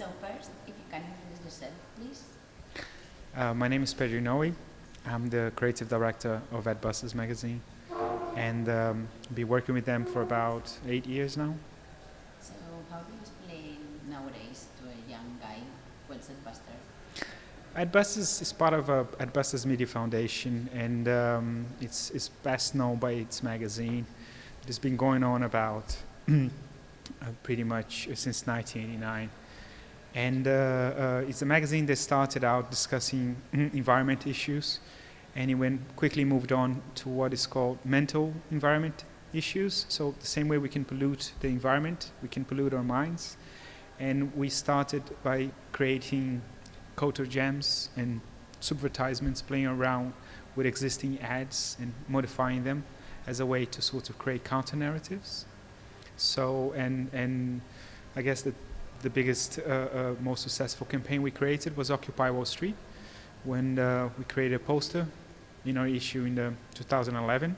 So first, if you can introduce yourself, please. Uh, my name is Pedro Inoue. I'm the creative director of Adbusters magazine and um, been working with them for about eight years now. So how do you explain nowadays to a young guy what's Adbuster? Adbusters is part of uh, Adbusters Media Foundation and um, it's, it's best known by its magazine. It's been going on about uh, pretty much since 1989. And uh, uh, it's a magazine that started out discussing environment issues and it went quickly moved on to what is called mental environment issues. So the same way we can pollute the environment, we can pollute our minds. And we started by creating culture jams and subvertisements, playing around with existing ads and modifying them as a way to sort of create counter narratives. So, and, and I guess the the biggest, uh, uh, most successful campaign we created was Occupy Wall Street, when uh, we created a poster in our issue in the 2011,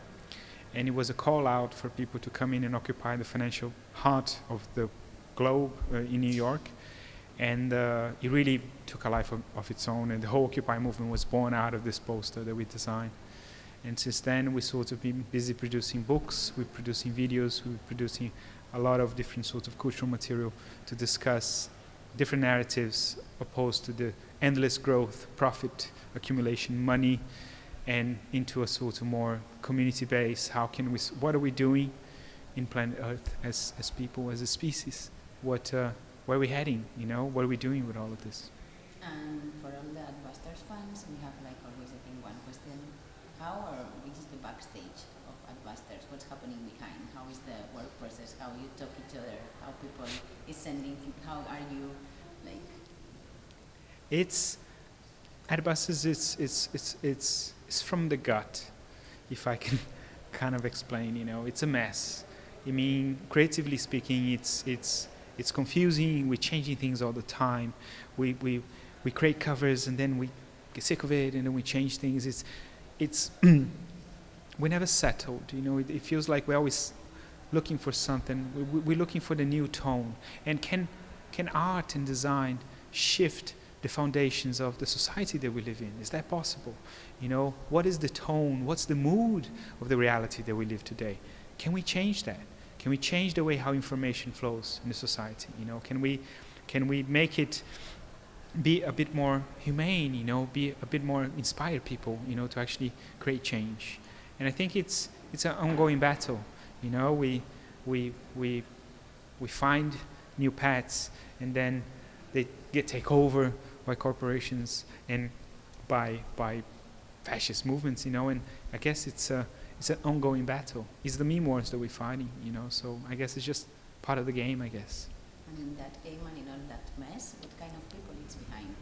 and it was a call out for people to come in and occupy the financial heart of the globe uh, in New York, and uh, it really took a life of, of its own, and the whole Occupy movement was born out of this poster that we designed. And since then, we sort of been busy producing books, we're producing videos, we're producing a lot of different sorts of cultural material to discuss different narratives opposed to the endless growth, profit accumulation, money, and into a sort of more community base. How can we, what are we doing in planet Earth as, as people, as a species? What, uh, where are we heading, you know? What are we doing with all of this? And for all the Adbusters fans, we have like always, I think, one question. How or which is the backstage of Adbusters? What's happening behind? How is the work process? How you talk each other? How people is sending? How are you like? It's Adbusters. It's it's it's it's it's from the gut, if I can kind of explain. You know, it's a mess. I mean, creatively speaking, it's it's it's confusing. We're changing things all the time. We we we create covers and then we get sick of it and then we change things. It's it's we never settled. You know, it, it, feels like we're always looking for something. We, we're looking for the new tone. And can can art and design shift the foundations of the society that we live in? Is that possible? You know, what is the tone? What's the mood of the reality that we live today? Can we change that? Can we change the way how information flows in the society? You know, can we can we make it be a bit more humane, you know, be a bit more inspire people, you know, to actually create change. And I think it's it's an ongoing battle. You know, we we we we find new paths, and then they get take over by corporations and by by fascist movements. You know, and I guess it's a it's an ongoing battle. It's the meme wars that we're fighting. You know, so I guess it's just part of the game. I guess. In that game and in all that mess, what kind of people it's behind?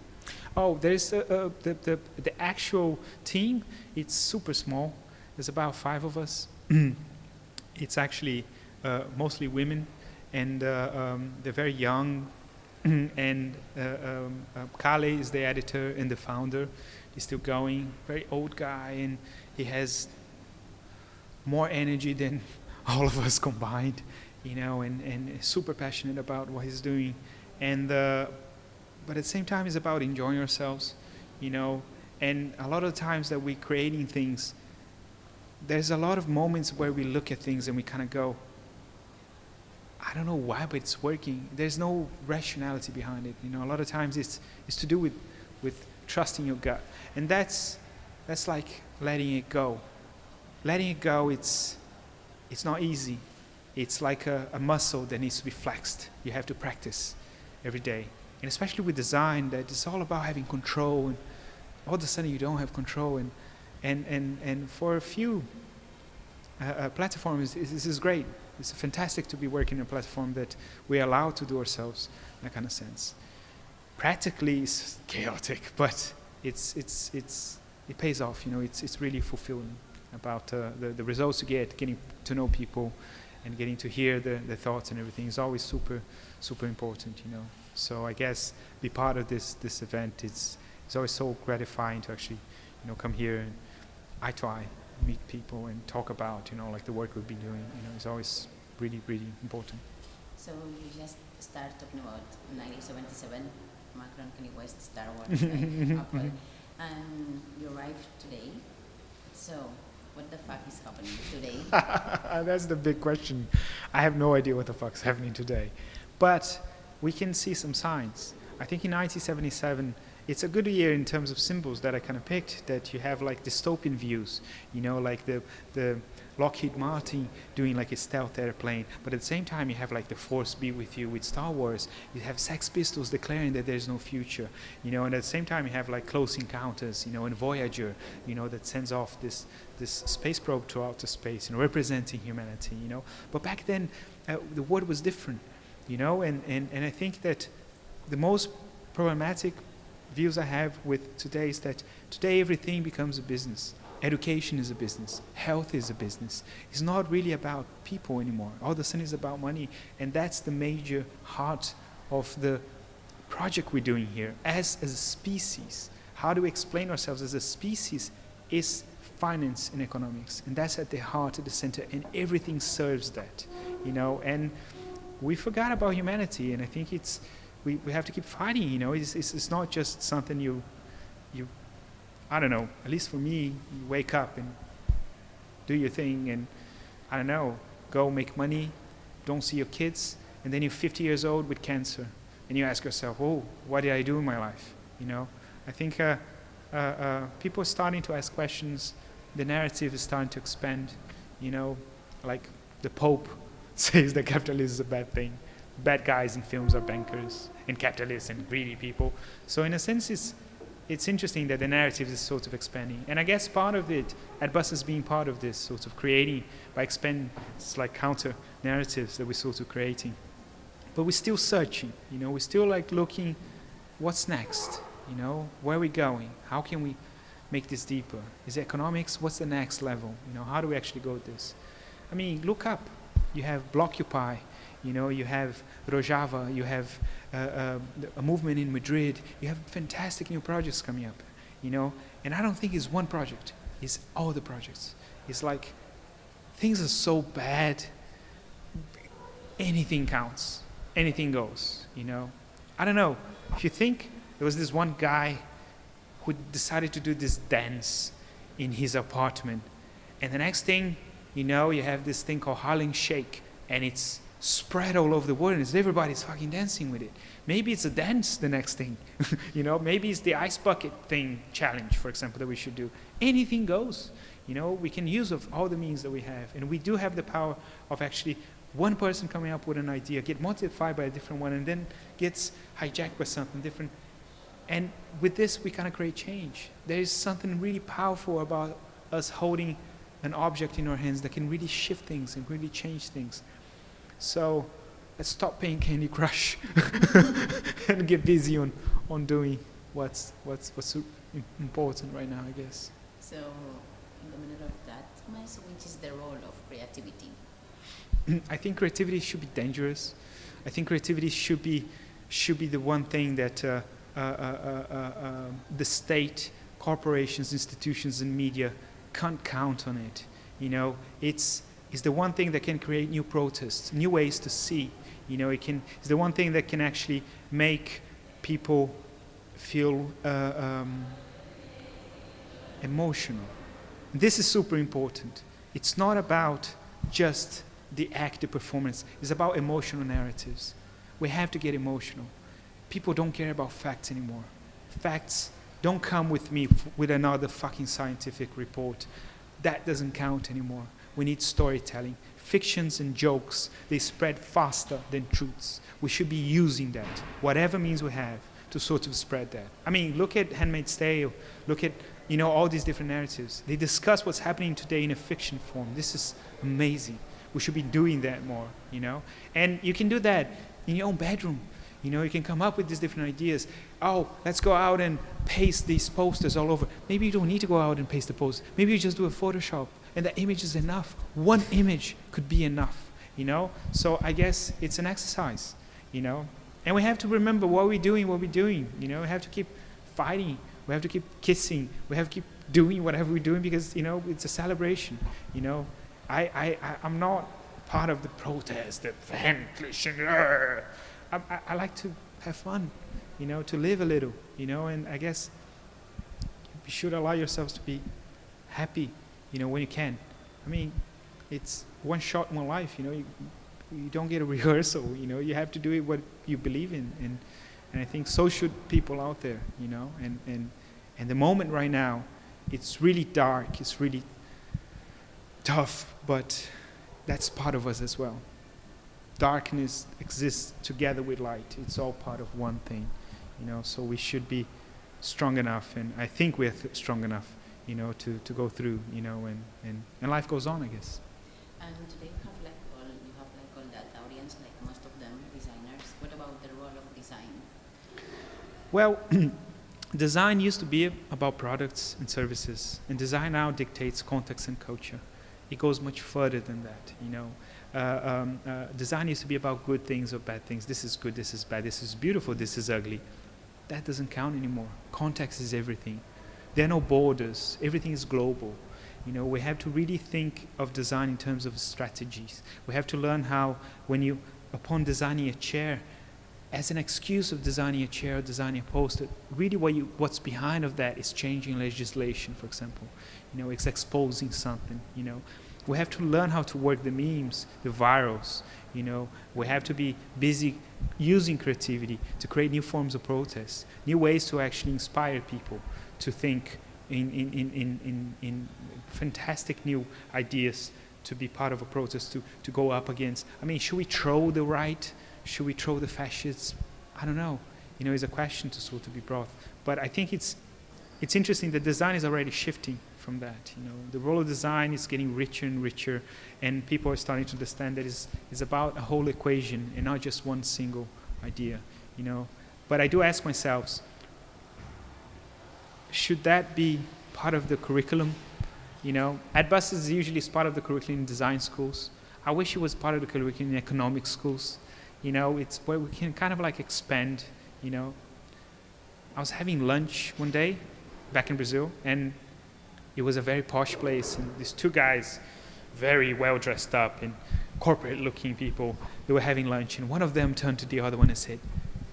Oh, there's uh, uh, the, the, the actual team, it's super small. There's about five of us. it's actually uh, mostly women, and uh, um, they're very young. and uh, um, uh, Kalle is the editor and the founder. He's still going, very old guy, and he has more energy than all of us combined you know, and, and super passionate about what he's doing. And, uh, but at the same time, it's about enjoying ourselves, you know, and a lot of times that we're creating things, there's a lot of moments where we look at things and we kind of go, I don't know why, but it's working. There's no rationality behind it. You know, a lot of times it's, it's to do with, with trusting your gut. And that's, that's like letting it go. Letting it go, it's, it's not easy it's like a, a, muscle that needs to be flexed. You have to practice every day. And especially with design, that it's all about having control. And all of a sudden, you don't have control. And, and, and, and for a few uh, uh, platforms, this is great. It's fantastic to be working on a platform that we allow to do ourselves in that kind of sense. Practically, it's chaotic, but it's, it's, it's, it pays off. You know, it's, it's really fulfilling about uh, the, the results you get, getting to know people, and getting to hear the, the thoughts and everything is always super, super important, you know. So I guess be part of this, this event, it's, it's always so gratifying to actually, you know, come here and I try, meet people and talk about, you know, like the work we've been doing, you know, it's always really, really important. So you just start talking about 1977, Macron, Kanye West, Star Wars, right? Apple, and you arrived today. So what the fuck is happening today? That's the big question. I have no idea what the fuck's happening today. But we can see some signs. I think in 1977, it's a good year in terms of symbols that I kind of picked, that you have like dystopian views, you know, like the, the Lockheed Martin doing like a stealth airplane, but at the same time you have like the Force be with you with Star Wars. You have Sex Pistols declaring that there's no future, you know, and at the same time you have like Close Encounters, you know, and Voyager, you know, that sends off this this space probe to outer space, you know, representing humanity, you know. But back then, uh, the world was different, you know, and, and, and I think that the most problematic views I have with today is that today everything becomes a business. Education is a business. Health is a business. It's not really about people anymore. All a sudden it's about money. And that's the major heart of the project we're doing here. As, as a species, how do we explain ourselves as a species is finance and economics. And that's at the heart, at the center, and everything serves that, you know. And we forgot about humanity, and I think it's, we, we have to keep fighting, you know. It's, it's, it's not just something you, you, I don't know, at least for me, you wake up and do your thing, and I don't know, go make money, don't see your kids, and then you're 50 years old with cancer, and you ask yourself, oh, what did I do in my life, you know? I think uh, uh, uh, people are starting to ask questions the narrative is starting to expand. You know, like the Pope says that capitalism is a bad thing. Bad guys in films are bankers and capitalists and greedy people. So in a sense, it's it's interesting that the narrative is sort of expanding. And I guess part of it, Adbusters being part of this, sort of creating by expanding, it's like counter narratives that we're sort of creating. But we're still searching, you know, we're still like looking, what's next? You know, where are we going? How can we make this deeper? Is it economics? What's the next level? You know, how do we actually go this? I mean, look up. You have Blockupy, you know, you have Rojava, you have Uh, uh, a movement in Madrid. You have fantastic new projects coming up, you know. And I don't think it's one project. It's all the projects. It's like things are so bad. Anything counts. Anything goes, you know. I don't know. If you think there was this one guy who decided to do this dance in his apartment. And the next thing you know, you have this thing called Harlem Shake, and it's spread all over the world, and everybody's fucking dancing with it. Maybe it's a dance, the next thing. you know, maybe it's the ice bucket thing challenge, for example, that we should do. Anything goes. You know, we can use of all the means that we have, and we do have the power of actually one person coming up with an idea, get multiplied by a different one, and then gets hijacked by something different. And with this, we kind of create change. There is something really powerful about us holding an object in our hands that can really shift things and really change things. So let's stop playing Candy Crush and get busy on, on doing what's, what's, what's important right now, I guess. So, in the middle of that mess, which is the role of creativity? I think creativity should be dangerous. I think creativity should be, should be the one thing that uh, uh, uh, um, the state, corporations, institutions, and media can't count on it. You know, it's, it's the one thing that can create new protests, new ways to see. You know, it can, it's the one thing that can actually make people feel uh, um, emotional. This is super important. It's not about just the act, the performance. It's about emotional narratives. We have to get emotional people don't care about facts anymore. Facts don't come with me with another fucking scientific report. That doesn't count anymore. We need storytelling. Fictions and jokes, they spread faster than truths. We should be using that, whatever means we have, to sort of spread that. I mean, look at Handmaid's Tale, look at, you know, all these different narratives. They discuss what's happening today in a fiction form. This is amazing. We should be doing that more, you know? And you can do that in your own bedroom. You know, you can come up with these different ideas. Oh, let's go out and paste these posters all over. Maybe you don't need to go out and paste the posters. Maybe you just do a Photoshop and the image is enough. One image could be enough, you know? So I guess it's an exercise, you know? And we have to remember what we're doing, what we're doing, you know? We have to keep fighting. We have to keep kissing. We have to keep doing whatever we're doing because, you know, it's a celebration, you know? I, I, I'm not part of the protest, the uh, I, I, I like to have fun, you know, to live a little, you know, and I guess you should allow yourselves to be happy, you know, when you can. I mean, it's one shot, in one life, you know. You, you don't get a rehearsal, you know. You have to do it what you believe in, and and I think so should people out there, you know. And and and the moment right now, it's really dark, it's really tough, but that's part of us as well. Darkness exists together with light. It's all part of one thing, you know. So we should be strong enough, and I think we're strong enough, you know, to, to go through, you know, and, and, and life goes on, I guess. And today you have like all you have like all that audience, like most of them designers. What about the role of design? Well, design used to be about products and services, and design now dictates context and culture. It goes much further than that, you know. Uh, um, uh, design used to be about good things or bad things. This is good, this is bad, this is beautiful, this is ugly. That doesn't count anymore. Context is everything. There are no borders. Everything is global. You know, we have to really think of design in terms of strategies. We have to learn how, when you, upon designing a chair, as an excuse of designing a chair or designing a poster, really what you, what's behind of that is changing legislation, for example. You know, it's exposing something, you know. We have to learn how to work the memes, the virals, you know. We have to be busy using creativity to create new forms of protest, new ways to actually inspire people to think in, in, in, in, in, fantastic new ideas to be part of a protest, to, to go up against. I mean, should we throw the right? Should we throw the fascists? I don't know. You know, it's a question to sort of be brought. But I think it's, it's interesting that design is already shifting from that. You know, the role of design is getting richer and richer, and people are starting to understand that it's, it's about a whole equation and not just one single idea. You know, but I do ask myself, should that be part of the curriculum? You know, Adbus is usually part of the curriculum in design schools. I wish it was part of the curriculum in economic schools. You know, it's where we can kind of like expand, you know. I was having lunch one day back in Brazil, and it was a very posh place, and these two guys, very well dressed up and corporate looking people, they were having lunch, and one of them turned to the other one and said,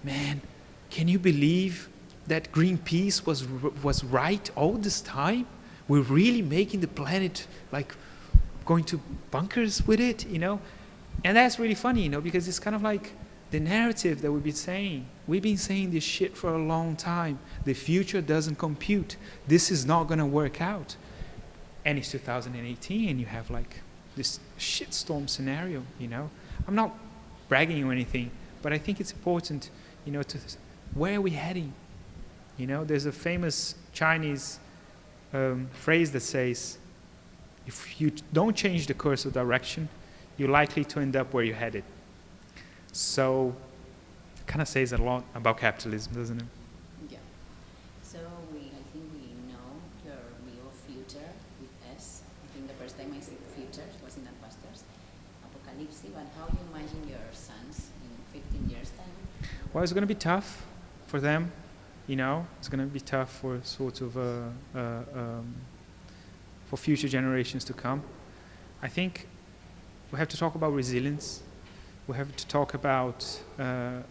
Man, can you believe that Greenpeace was, was right all this time? We're really making the planet like going to bunkers with it, you know? And that's really funny, you know, because it's kind of like the narrative that we've been saying. We've been saying this shit for a long time. The future doesn't compute. This is not going to work out. And it's 2018, and you have like this shitstorm scenario, you know? I'm not bragging or anything, but I think it's important, you know, to where are we heading? You know, there's a famous Chinese um, phrase that says, if you don't change the course of direction, you're likely to end up where you're headed. So, kind of says a lot about capitalism, doesn't it? Yeah. So we, I think we know your real future with S. I think the first time I see the future was in Adbusters, Apocalypse. But how you imagine your sons in 15 years time? Well, it's going to be tough for them, you know. It's going to be tough for sort of uh, uh, um, for future generations to come. I think we have to talk about resilience. We have to talk about uh, uh,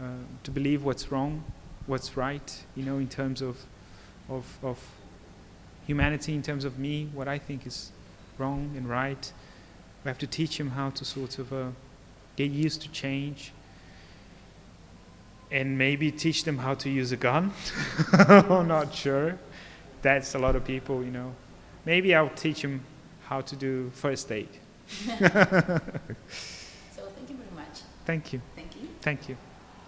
uh, to believe what's wrong, what's right, you know, in terms of, of, of humanity, in terms of me, what I think is wrong and right. We have to teach them how to sort of uh, get used to change and maybe teach them how to use a gun. I'm not sure. That's a lot of people, you know. Maybe I'll teach them how to do first aid. So thank you very much. Thank you. Thank you. Thank you.